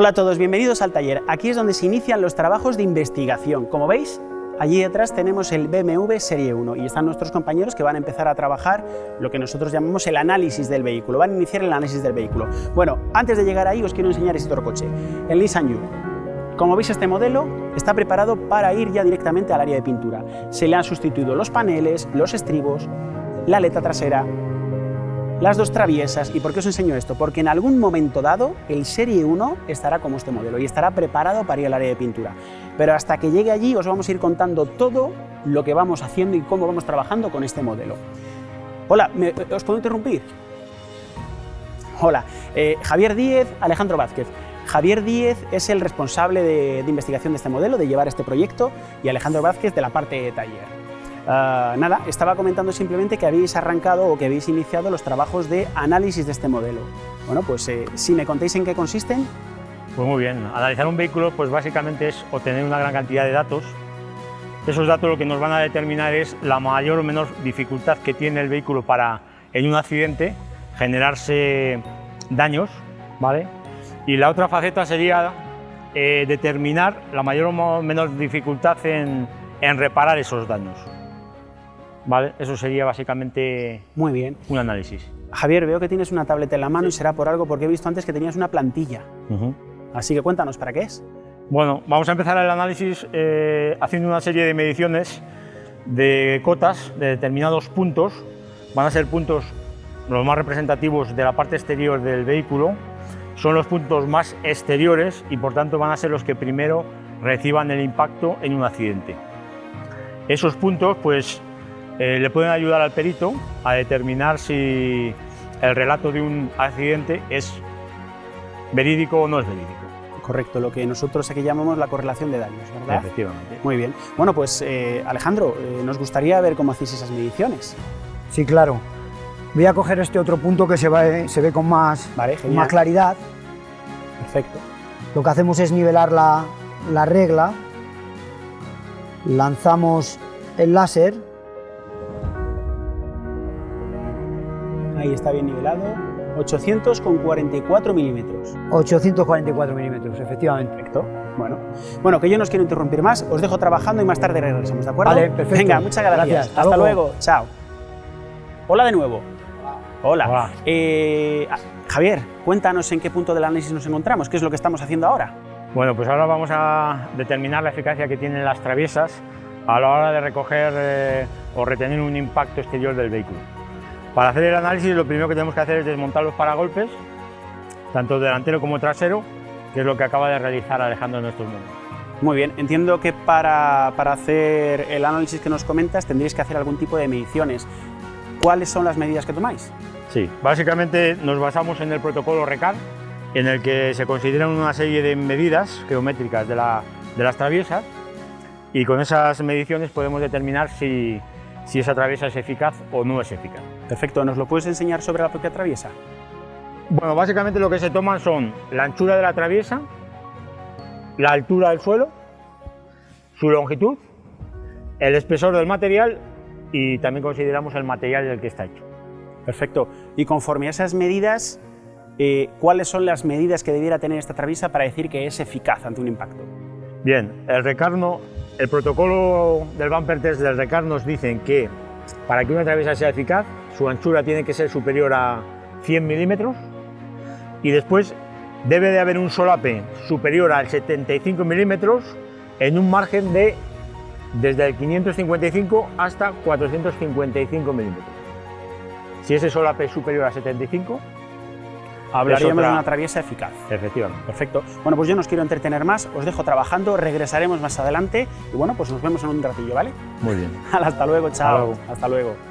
Hola a todos, bienvenidos al taller. Aquí es donde se inician los trabajos de investigación. Como veis, allí detrás tenemos el BMW Serie 1 y están nuestros compañeros que van a empezar a trabajar lo que nosotros llamamos el análisis del vehículo, van a iniciar el análisis del vehículo. Bueno, antes de llegar ahí os quiero enseñar este otro coche, el Nissan Juke. Como veis este modelo está preparado para ir ya directamente al área de pintura. Se le han sustituido los paneles, los estribos, la aleta trasera, las dos traviesas. ¿Y por qué os enseño esto? Porque en algún momento dado el Serie 1 estará como este modelo y estará preparado para ir al área de pintura. Pero hasta que llegue allí os vamos a ir contando todo lo que vamos haciendo y cómo vamos trabajando con este modelo. Hola, ¿os puedo interrumpir? Hola, eh, Javier Díez, Alejandro Vázquez. Javier Díez es el responsable de, de, investigación de este modelo, de llevar este proyecto, y Alejandro Vázquez de la parte de taller. Uh, nada, estaba comentando simplemente que habéis arrancado o que habéis iniciado los trabajos de análisis de este modelo. Bueno, pues eh, si me contéis en qué consisten. Pues muy bien, analizar un vehículo pues básicamente es obtener una gran cantidad de datos. Esos datos lo que nos van a determinar es la mayor o menor dificultad que tiene el vehículo para, en un accidente, generarse daños, ¿vale? Y la otra faceta sería eh, determinar la mayor o menor dificultad en reparar esos daños. ¿Vale? Eso sería básicamente Muy bien. un análisis. Javier, veo que tienes una tableta en la mano y será por algo porque he visto antes que tenías una plantilla. Uh -huh. Así que cuéntanos, ¿para qué es? Bueno, vamos a empezar el análisis eh, haciendo una serie de mediciones de cotas de determinados puntos. Van a ser puntos los más representativos de la parte exterior del vehículo. Son los puntos más exteriores y por tanto van a ser los que primero reciban el impacto en un accidente. Esos puntos pues eh, le pueden ayudar al perito a determinar si el relato de un accidente es verídico o no es verídico. Correcto, lo que nosotros aquí llamamos la correlación de daños, ¿verdad? Efectivamente. Muy bien. Bueno, pues eh, Alejandro, eh, nos gustaría ver cómo hacéis esas mediciones. Sí, claro. Voy a coger este otro punto que se, va, se ve con más, vale, con más claridad. Perfecto. Lo que hacemos es nivelar la, la regla, lanzamos el láser Ahí está bien nivelado. 800 con 44 milímetros. 844 milímetros, efectivamente. Perfecto. Bueno. bueno, que yo no os quiero interrumpir más, os dejo trabajando y más tarde regresamos, ¿de acuerdo? Vale, perfecto. Venga, muchas gracias. gracias. Hasta, Hasta luego. luego. Chao. Hola de nuevo. Hola. Hola. Eh, Javier, cuéntanos en qué punto del análisis nos encontramos, qué es lo que estamos haciendo ahora. Bueno, pues ahora vamos a determinar la eficacia que tienen las traviesas a la hora de recoger eh, o retener un impacto exterior del vehículo. Para hacer el análisis lo primero que tenemos que hacer es desmontar los paragolpes, tanto delantero como trasero, que es lo que acaba de realizar Alejandro en estos momentos. Muy bien, entiendo que para, para hacer el análisis que nos comentas tendréis que hacer algún tipo de mediciones. ¿Cuáles son las medidas que tomáis? Sí, básicamente nos basamos en el protocolo RECAR, en el que se consideran una serie de medidas geométricas de, la, de las traviesas y con esas mediciones podemos determinar si, si esa traviesa es eficaz o no es eficaz. Perfecto, ¿nos lo puedes enseñar sobre la propia traviesa? Bueno, básicamente lo que se toman son la anchura de la traviesa, la altura del suelo, su longitud, el espesor del material y también consideramos el material del que está hecho. Perfecto, y conforme a esas medidas, eh, ¿cuáles son las medidas que debiera tener esta traviesa para decir que es eficaz ante un impacto? Bien, el recarno el protocolo del bumper test del RECAR nos dicen que para que una traviesa sea eficaz, su anchura tiene que ser superior a 100 milímetros y después debe de haber un solape superior al 75 milímetros en un margen de desde el 555 hasta 455 milímetros. Si ese solape es superior a 75, Hablaríamos otra... de una traviesa eficaz. Efectivamente. Perfecto. Bueno, pues yo no os quiero entretener más, os dejo trabajando, regresaremos más adelante y bueno, pues nos vemos en un ratillo, ¿vale? Muy bien. Hasta luego, chao. Hasta luego. Hasta luego.